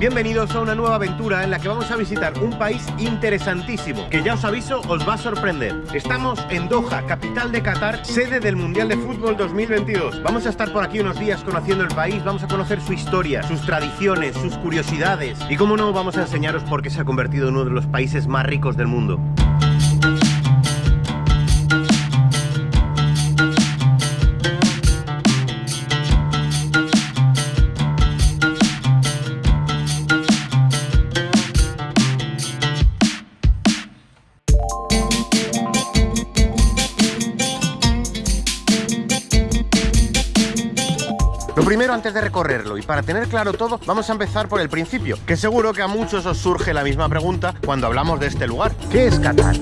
Bienvenidos a una nueva aventura en la que vamos a visitar un país interesantísimo, que ya os aviso, os va a sorprender. Estamos en Doha, capital de Qatar, sede del Mundial de Fútbol 2022. Vamos a estar por aquí unos días conociendo el país, vamos a conocer su historia, sus tradiciones, sus curiosidades y, como no, vamos a enseñaros por qué se ha convertido en uno de los países más ricos del mundo. Lo primero antes de recorrerlo y para tener claro todo, vamos a empezar por el principio, que seguro que a muchos os surge la misma pregunta cuando hablamos de este lugar. ¿Qué es Qatar?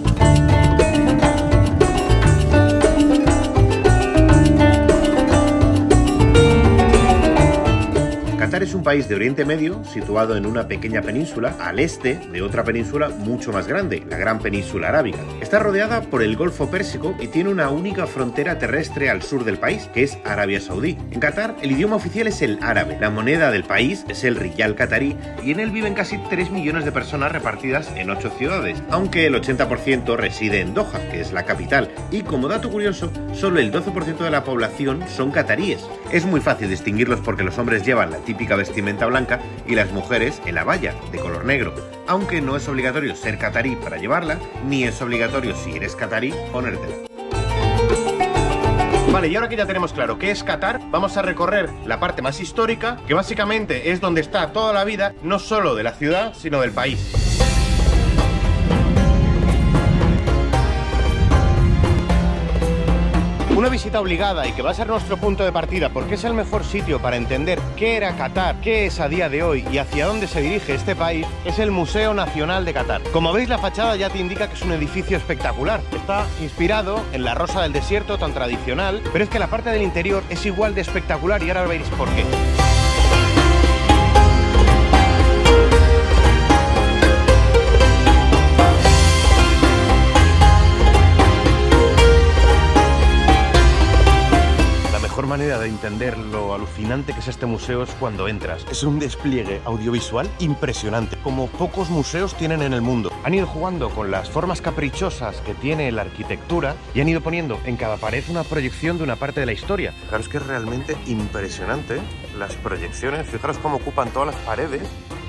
País de Oriente Medio situado en una pequeña península al este de otra península mucho más grande, la Gran Península Arábiga. Está rodeada por el Golfo Pérsico y tiene una única frontera terrestre al sur del país, que es Arabia Saudí. En Qatar, el idioma oficial es el árabe, la moneda del país es el riyal qatarí y en él viven casi 3 millones de personas repartidas en 8 ciudades, aunque el 80% reside en Doha, que es la capital, y como dato curioso, solo el 12% de la población son cataríes. Es muy fácil distinguirlos porque los hombres llevan la típica vestimenta blanca y las mujeres en la valla, de color negro, aunque no es obligatorio ser catarí para llevarla, ni es obligatorio si eres catarí ponértela. Vale, y ahora que ya tenemos claro qué es Qatar, vamos a recorrer la parte más histórica, que básicamente es donde está toda la vida, no solo de la ciudad, sino del país. Una visita obligada y que va a ser nuestro punto de partida porque es el mejor sitio para entender qué era Qatar, qué es a día de hoy y hacia dónde se dirige este país, es el Museo Nacional de Qatar. Como veis la fachada ya te indica que es un edificio espectacular. Está inspirado en la rosa del desierto tan tradicional, pero es que la parte del interior es igual de espectacular y ahora veréis por qué. Entender lo alucinante que es este museo es cuando entras. Es un despliegue audiovisual impresionante, como pocos museos tienen en el mundo. Han ido jugando con las formas caprichosas que tiene la arquitectura y han ido poniendo en cada pared una proyección de una parte de la historia. Fijaros que es realmente impresionante las proyecciones, fijaros cómo ocupan todas las paredes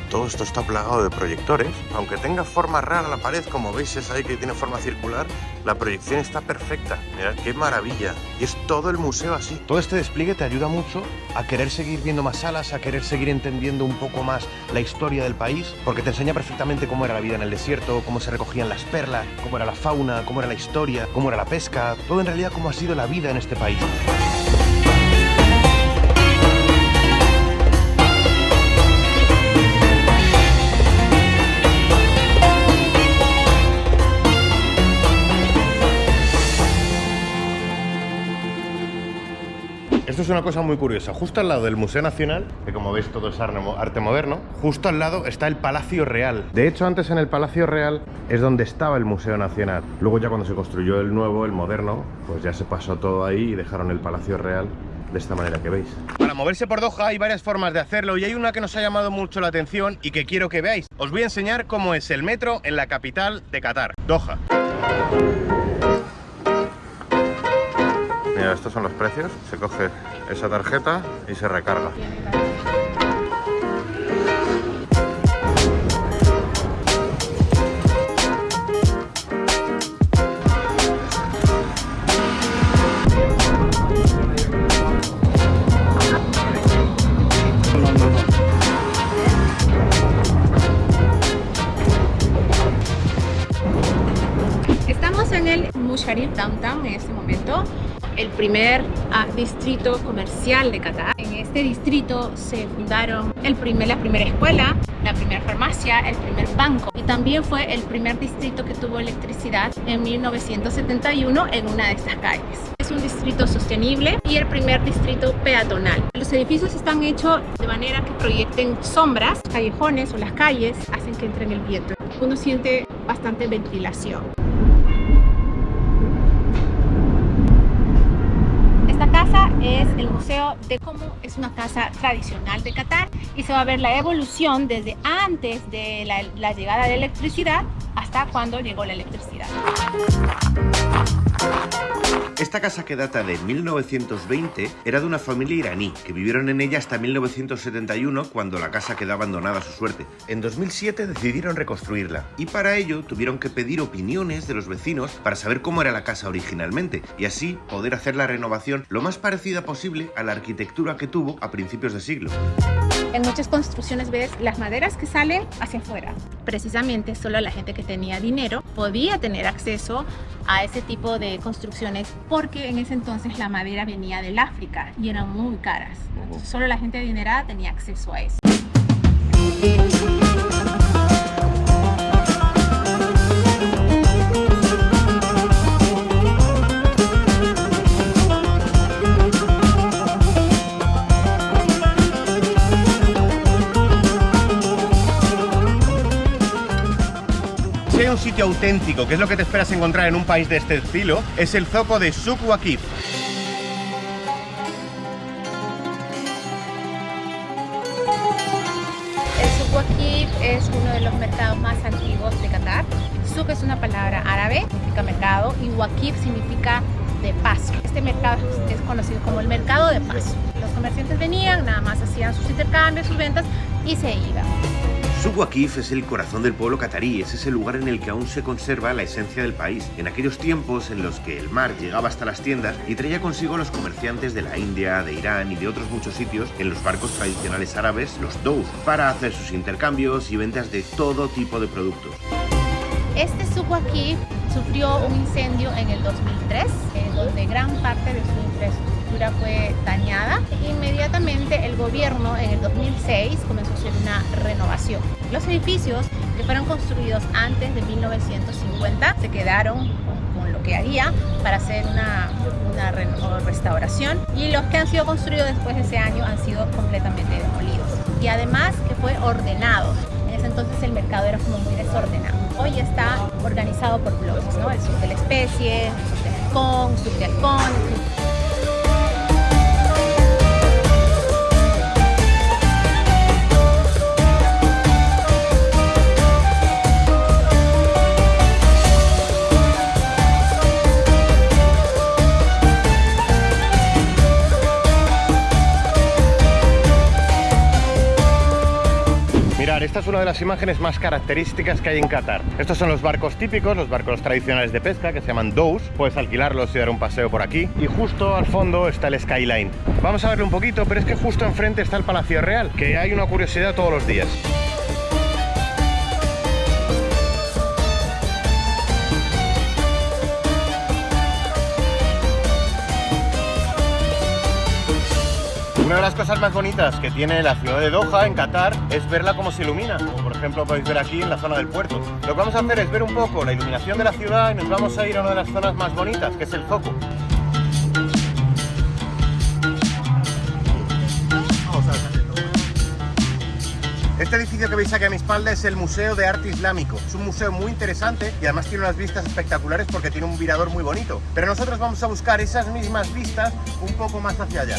todo esto está plagado de proyectores. Aunque tenga forma rara la pared, como veis es ahí que tiene forma circular, la proyección está perfecta. Mirad qué maravilla. Y es todo el museo así. Todo este despliegue te ayuda mucho a querer seguir viendo más salas, a querer seguir entendiendo un poco más la historia del país, porque te enseña perfectamente cómo era la vida en el desierto, cómo se recogían las perlas, cómo era la fauna, cómo era la historia, cómo era la pesca, todo en realidad cómo ha sido la vida en este país. Una cosa muy curiosa. Justo al lado del Museo Nacional, que como veis todo es arte moderno, justo al lado está el Palacio Real. De hecho, antes en el Palacio Real es donde estaba el Museo Nacional. Luego ya cuando se construyó el nuevo, el moderno, pues ya se pasó todo ahí y dejaron el Palacio Real de esta manera que veis. Para moverse por Doha hay varias formas de hacerlo y hay una que nos ha llamado mucho la atención y que quiero que veáis. Os voy a enseñar cómo es el metro en la capital de Qatar, Doha. Mira, estos son los precios. Se coge esa tarjeta y se recarga. En el Musharraf Downtown en este momento el primer uh, distrito comercial de Qatar. En este distrito se fundaron el primer, la primera escuela, la primera farmacia, el primer banco y también fue el primer distrito que tuvo electricidad en 1971 en una de estas calles. Es un distrito sostenible y el primer distrito peatonal. Los edificios están hechos de manera que proyecten sombras, callejones o las calles hacen que entre en el viento. Uno siente bastante ventilación. Esta casa es el museo de cómo es una casa tradicional de Qatar y se va a ver la evolución desde antes de la, llegada de electricidad hasta cuando llegó la electricidad. Esta casa que data de 1920 era de una familia iraní que vivieron en ella hasta 1971 cuando la casa quedó abandonada a su suerte. En 2007 decidieron reconstruirla y para ello tuvieron que pedir opiniones de los vecinos para saber cómo era la casa originalmente y así poder hacer la renovación lo más parecida posible a la arquitectura que tuvo a principios de siglo. En muchas construcciones ves las maderas que salen hacia afuera. Precisamente solo la gente que tenía dinero podía tener acceso a ese tipo de construcciones porque en ese entonces la madera venía del África y eran muy caras. Entonces, solo la gente adinerada tenía acceso a eso. Auténtico, que es lo que te esperas encontrar en un país de este estilo, es el zoco de Suk Souk Waqif es uno de los mercados más antiguos de Qatar. Souk es una palabra árabe, significa mercado, y Waqif significa de paso. Este mercado es conocido como el mercado de paso. Los comerciantes venían, nada más hacían sus intercambios, sus ventas y se iban. Waqif es el corazón del pueblo catarí, es ese lugar en el que aún se conserva la esencia del país. En aquellos tiempos en los que el mar llegaba hasta las tiendas y traía consigo a los comerciantes de la India, de Irán y de otros muchos sitios en los barcos tradicionales árabes, los dhows, para hacer sus intercambios y ventas de todo tipo de productos. Este Waqif sufrió un incendio en el 2003, en donde gran parte de su infraestructura fue dañada. Gobierno en el 2006 comenzó a hacer una renovación. Los edificios que fueron construidos antes de 1950 se quedaron con, lo que había para hacer una, una restauración y los que han sido construidos después de ese año han sido completamente demolidos. Y además que fue ordenado. En ese entonces el mercado era como muy desordenado. Hoy está organizado por bloques, ¿no? El sur de la especie, el sur del halcón, el sur de halcón. Una de las imágenes más características que hay en Qatar. Estos son los barcos típicos, los barcos tradicionales de pesca que se llaman dhows. Puedes alquilarlos y dar un paseo por aquí. Y justo al fondo está el skyline. Vamos a verlo un poquito, pero es que justo enfrente está el Palacio Real, que hay una curiosidad todos los días. De las cosas más bonitas que tiene la ciudad de Doha, en Qatar, es verla como se ilumina. Como por ejemplo podéis ver aquí en la zona del puerto. Lo que vamos a hacer es ver un poco la iluminación de la ciudad y nos vamos a ir a una de las zonas más bonitas, que es el Zoco. Este edificio que veis aquí a mi espalda es el Museo de Arte Islámico. Es un museo muy interesante y además tiene unas vistas espectaculares porque tiene un mirador muy bonito. Pero nosotros vamos a buscar esas mismas vistas un poco más hacia allá.